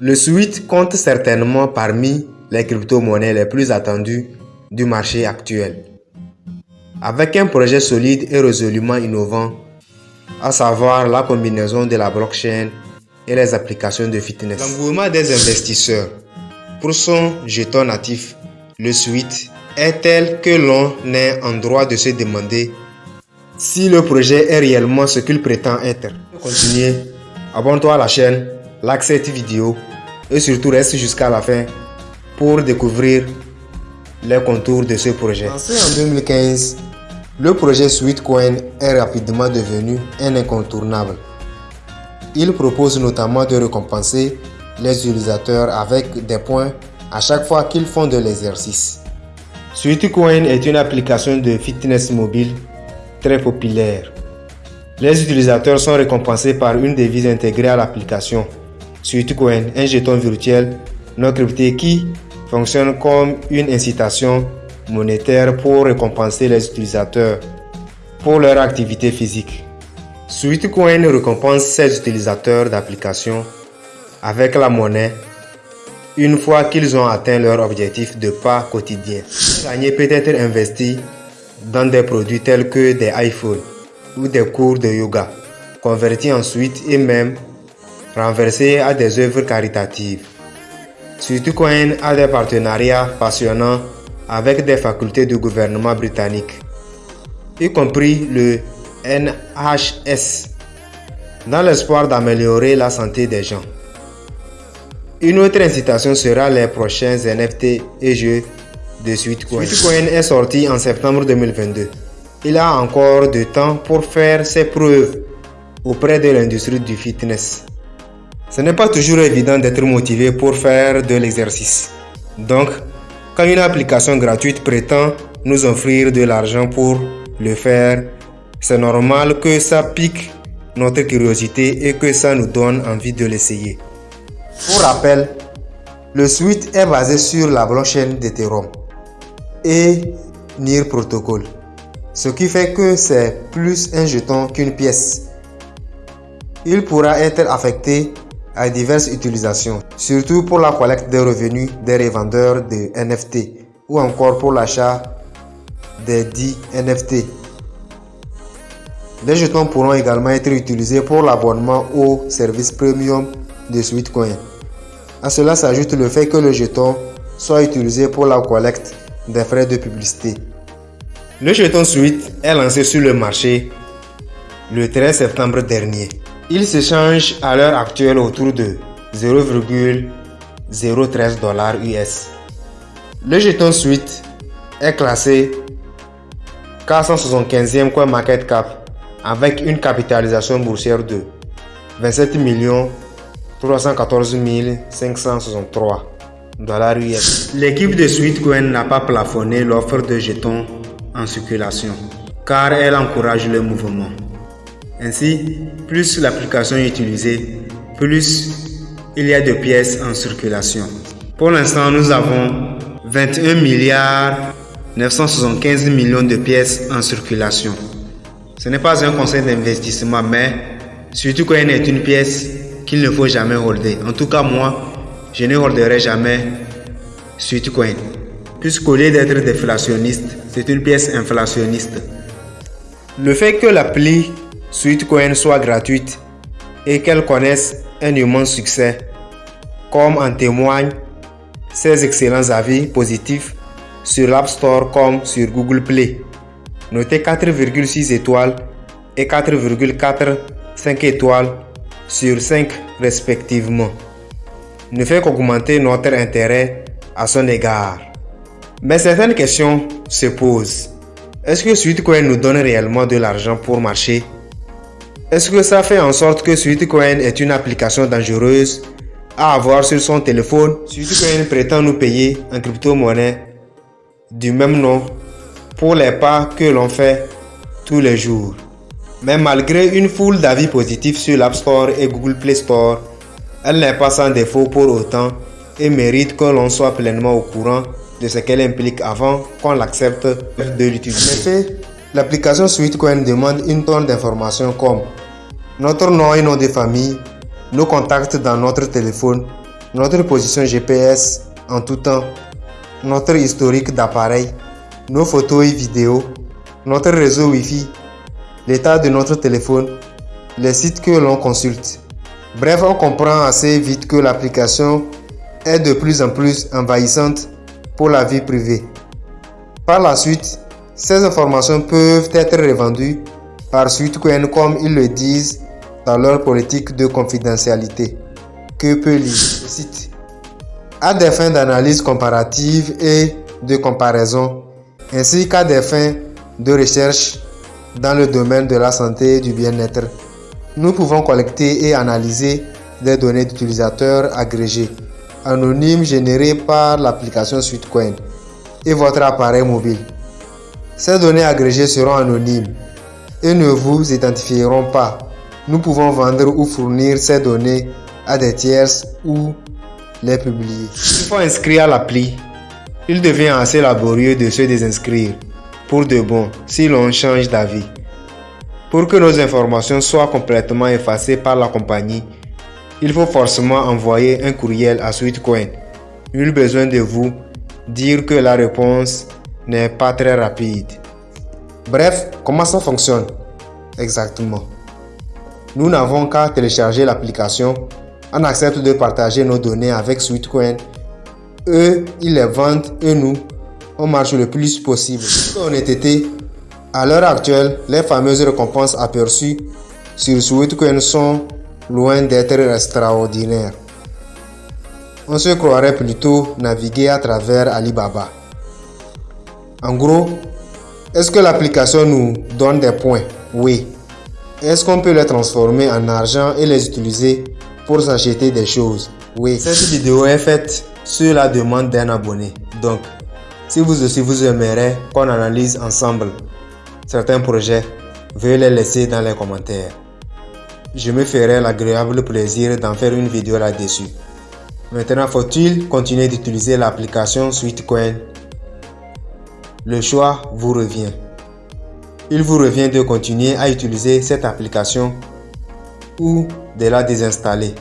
Le Sweet compte certainement parmi les crypto-monnaies les plus attendues du marché actuel. Avec un projet solide et résolument innovant, à savoir la combinaison de la blockchain et les applications de fitness. L'engouement des investisseurs pour son jeton natif, le Sweet, est tel que l'on est en droit de se demander si le projet est réellement ce qu'il prétend être. Pour continuer, abonne-toi à la chaîne, like cette vidéo et surtout reste jusqu'à la fin pour découvrir les contours de ce projet. Lancé en 2015, le projet Sweetcoin est rapidement devenu un incontournable. Il propose notamment de récompenser les utilisateurs avec des points à chaque fois qu'ils font de l'exercice. Sweetcoin est une application de fitness mobile très populaire. Les utilisateurs sont récompensés par une devise intégrée à l'application. Sweetcoin, un jeton virtuel non crypté qui fonctionne comme une incitation monétaire pour récompenser les utilisateurs pour leur activité physique. Sweetcoin récompense ses utilisateurs d'application avec la monnaie une fois qu'ils ont atteint leur objectif de pas quotidien. Gagner peut être investi dans des produits tels que des iPhones ou des cours de yoga, convertis ensuite et même renversés à des œuvres caritatives. Sweetcoin a des partenariats passionnants avec des facultés du gouvernement britannique, y compris le NHS, dans l'espoir d'améliorer la santé des gens. Une autre incitation sera les prochains NFT et jeux de Sweetcoin. Sweetcoin est sorti en septembre 2022. Il a encore de temps pour faire ses preuves auprès de l'industrie du fitness. Ce n'est pas toujours évident d'être motivé pour faire de l'exercice. Donc, quand une application gratuite prétend nous offrir de l'argent pour le faire, c'est normal que ça pique notre curiosité et que ça nous donne envie de l'essayer. Pour rappel, le suite est basé sur la blockchain d'Ethereum et NIR Protocol, ce qui fait que c'est plus un jeton qu'une pièce. Il pourra être affecté à diverses utilisations, surtout pour la collecte des revenus des revendeurs de NFT ou encore pour l'achat des dits NFT. Les jetons pourront également être utilisés pour l'abonnement au service premium de Sweetcoin. À cela s'ajoute le fait que le jeton soit utilisé pour la collecte des frais de publicité. Le jeton Sweet est lancé sur le marché le 13 septembre dernier. Il s'échange à l'heure actuelle autour de 0,013 US. Le jeton Sweet est classé 475e coin market cap avec une capitalisation boursière de 27 314 563 dollars US. L'équipe de Sweetcoin n'a pas plafonné l'offre de jetons en circulation car elle encourage le mouvement. Ainsi, plus l'application est utilisée, plus il y a de pièces en circulation. Pour l'instant, nous avons 21 milliards 975 millions de pièces en circulation. Ce n'est pas un conseil d'investissement, mais surtout quand est une pièce qu'il ne faut jamais holder. En tout cas, moi, je ne holderai jamais Sweetcoin. Puisqu'au lieu d'être déflationniste, c'est une pièce inflationniste. Le fait que l'appli Sweetcoin soit gratuite et qu'elle connaisse un immense succès, comme en témoignent ses excellents avis positifs sur l'App Store comme sur Google Play. Notez 4,6 étoiles et 4,45 étoiles sur 5 respectivement. Ne fait qu'augmenter notre intérêt à son égard. Mais certaines questions se posent. Est-ce que Sweetcoin nous donne réellement de l'argent pour marcher? Est-ce que ça fait en sorte que Sweetcoin est une application dangereuse à avoir sur son téléphone? Sweetcoin prétend nous payer en crypto-monnaie du même nom pour les pas que l'on fait tous les jours. Mais malgré une foule d'avis positifs sur l'App Store et Google Play Store, elle n'est pas sans défaut pour autant et mérite que l'on soit pleinement au courant de ce qu'elle implique avant qu'on l'accepte de l'utiliser. L'application Sweetcoin demande une tonne d'informations comme notre nom et nom de famille, nos contacts dans notre téléphone, notre position GPS en tout temps, notre historique d'appareil, nos photos et vidéos, notre réseau Wi-Fi, l'état de notre téléphone, les sites que l'on consulte. Bref, on comprend assez vite que l'application est de plus en plus envahissante pour la vie privée. Par la suite, ces informations peuvent être revendues par SweetCoin comme ils le disent dans leur politique de confidentialité. Que peut lire le site? À des fins d'analyse comparative et de comparaison, ainsi qu'à des fins de recherche dans le domaine de la santé et du bien-être, nous pouvons collecter et analyser des données d'utilisateurs agrégées, anonymes générées par l'application SweetCoin et votre appareil mobile. Ces données agrégées seront anonymes et ne vous identifieront pas. Nous pouvons vendre ou fournir ces données à des tierces ou les publier. Il faut inscrire l'appli. Il devient assez laborieux de se désinscrire pour de bon si l'on change d'avis. Pour que nos informations soient complètement effacées par la compagnie, il faut forcément envoyer un courriel à SweetCoin. Nul besoin de vous dire que la réponse n'est pas très rapide. Bref, comment ça fonctionne exactement? Nous n'avons qu'à télécharger l'application. On accepte de partager nos données avec SweetCoin. Eux, ils les vendent et nous, on marche le plus possible. Honnêteté, à l'heure actuelle, les fameuses récompenses aperçues sur SweetCoin sont loin d'être extraordinaires. On se croirait plutôt naviguer à travers Alibaba. En gros, est-ce que l'application nous donne des points? Oui. Est-ce qu'on peut les transformer en argent et les utiliser pour s'acheter des choses? Oui. Cette vidéo est faite sur la demande d'un abonné. Donc, si vous aussi vous aimeriez qu'on analyse ensemble certains projets, veuillez les laisser dans les commentaires. Je me ferai l'agréable plaisir d'en faire une vidéo là-dessus. Maintenant, faut-il continuer d'utiliser l'application SweetCoin? Le choix vous revient. Il vous revient de continuer à utiliser cette application ou de la désinstaller.